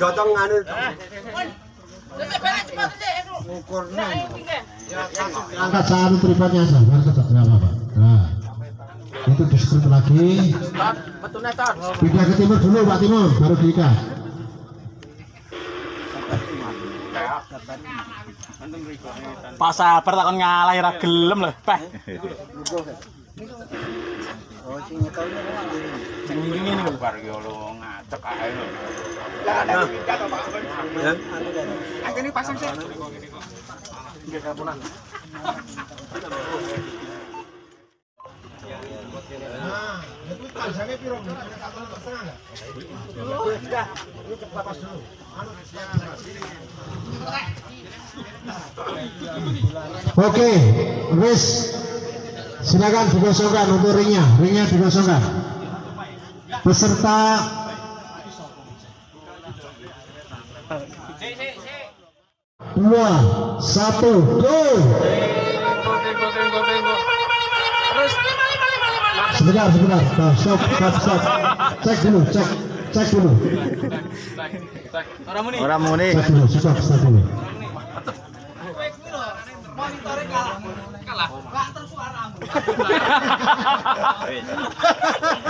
Gotong anu. Angkat satu tripodnya sabar sabar nggak apa-apa. Nah. Itu diskrip lagi. Pindah ke timur dulu Pak Timur baru diikat. Pak sabar takon ngalah ora gelem lho, Peh. Oh, sing ini lo pasang sih. Oke, silakan digosongkan untuk ringnya, ringnya digosongkan. Peserta dua satu go. Sebentar, sebentar, Nah, stop, stop, stop. Cek dulu, cek, cek dulu, Ora muni. Ora muni. cek dulu, stop, stop dulu.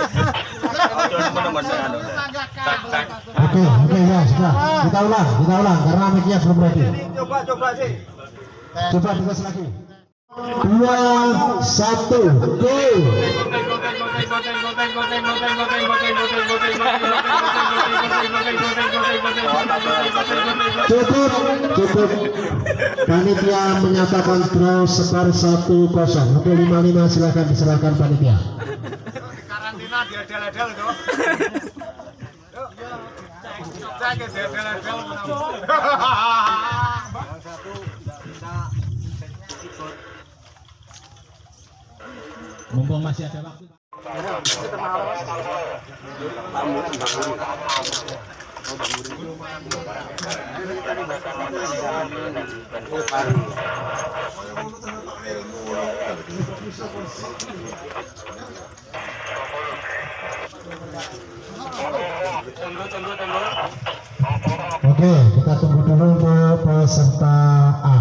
Oke, oke ya sudah. Kita ulang, kita ulang karena mic-nya belum ready. Coba coba sih. Coba tugas lagi. Dua, satu, go. Cukup, cukup. Panitia menyatakan draw skor satu kosong. Untuk lima lima silakan diserahkan panitia. Cina dia dal-dal tuh. Cek dia dal-dal satu bisa ikut. Mumpung masih ada waktu. Thank. Oke, kita tunggu dulu untuk peserta A.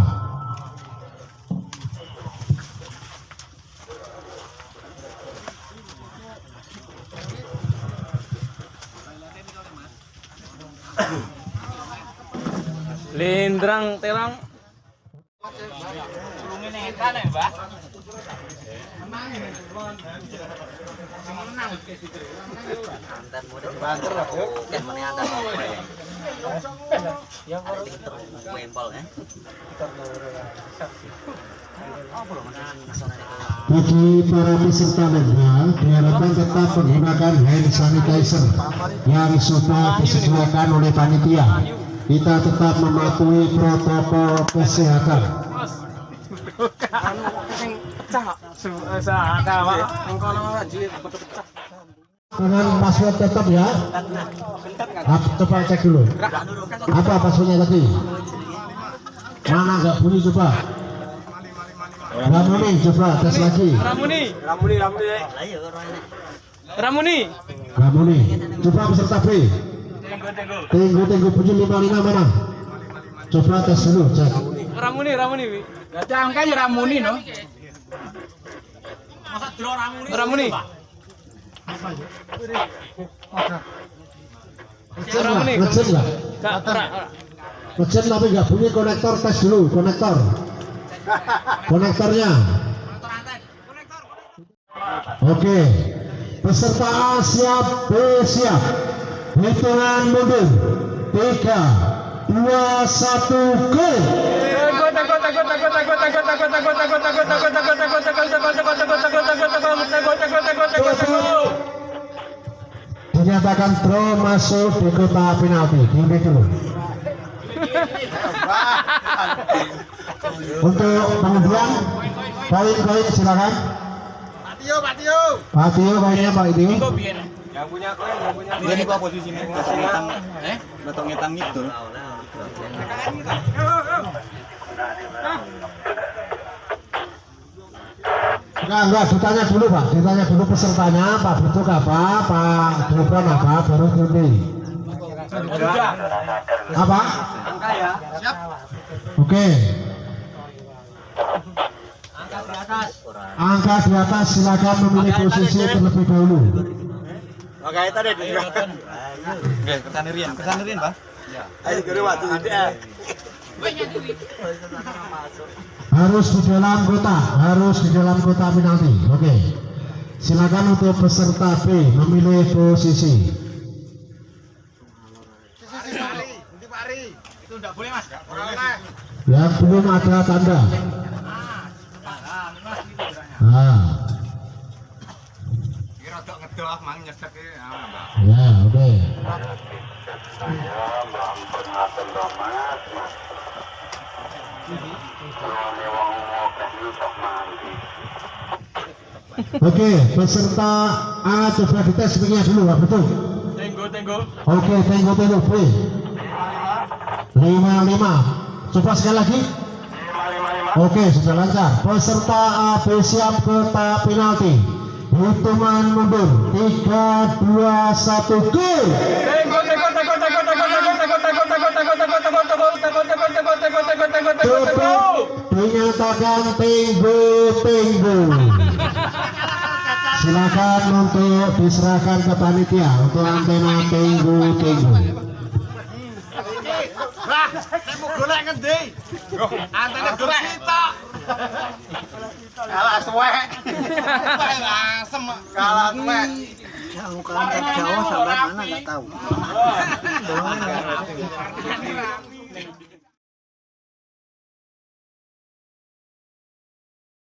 Lindrang terang. Bagi para peserta lainnya diharapkan tetap menggunakan hand sanitizer yang sudah disesuaikan oleh panitia. Kita tetap mematuhi protokol kesehatan. Dengan password tetap ya. Ap, coba cek dulu. Apa passwordnya tadi? Mana nggak bunyi coba? Ramuni coba tes lagi. Ramuni. Ramuni ramuni. Ramuni. Ramuni. Coba peserta B. Tunggu tunggu bunyi 55 mana? Coba tes dulu cek. Ramuni, Ramuni. Berarti angkanya ramuni no. Masa ramuni? Ramuni. Lah, tapi nggak bunyi konektor tes dulu, konektor. Konektornya. Oke. Peserta siap, B siap. Hitungan mundur. 3, 2, 1, go! Dinyatakan draw masuk di kotak penalti. Tinggi dulu. Untuk pengundian poin-poin silakan. Pak Tio, Pak Tio. Pak Tio poinnya Pak Tio Yang punya klaim, yang punya nih kok posisinya? Ngetang Eh? Batok ngetang gitu Enggak, enggak, ditanya dulu Pak, ditanya dulu pesertanya, Pak Bentuk apa, Pak Gibran apa, baru nanti. Apa? angka ya. Siap. Oke. Angka di atas silakan memilih posisi terlebih dahulu. Makanya tadi di Oke, ke sana Rian, ke sana Rian, Pak. Ayo gede waktu ini ya. Harus di dalam kota, harus di dalam kota penalti. Oke. Silakan untuk peserta B memilih posisi. Yang belum ada tanda. E. Ah, Mbak. ya oke. Oke, peserta A coba dites speaknya dulu, Pak Betul. Tenggo, tenggo. Oke, tengok tengok B. Lima lima. Coba sekali lagi. Oke, sudah lancar. Peserta A B siap ke tahap penalti. Hitungan mundur. Tiga, dua, satu, go! Cukup dinyatakan tenggo tenggo. Silakan untuk diserahkan ke panitia untuk antena tenggo tenggo. Lah, saya mau golek ngendi? Antene golek kita. Kalah suwek. Asem. Kalah tuwek. Jauh jauh sampai mana nggak tahu.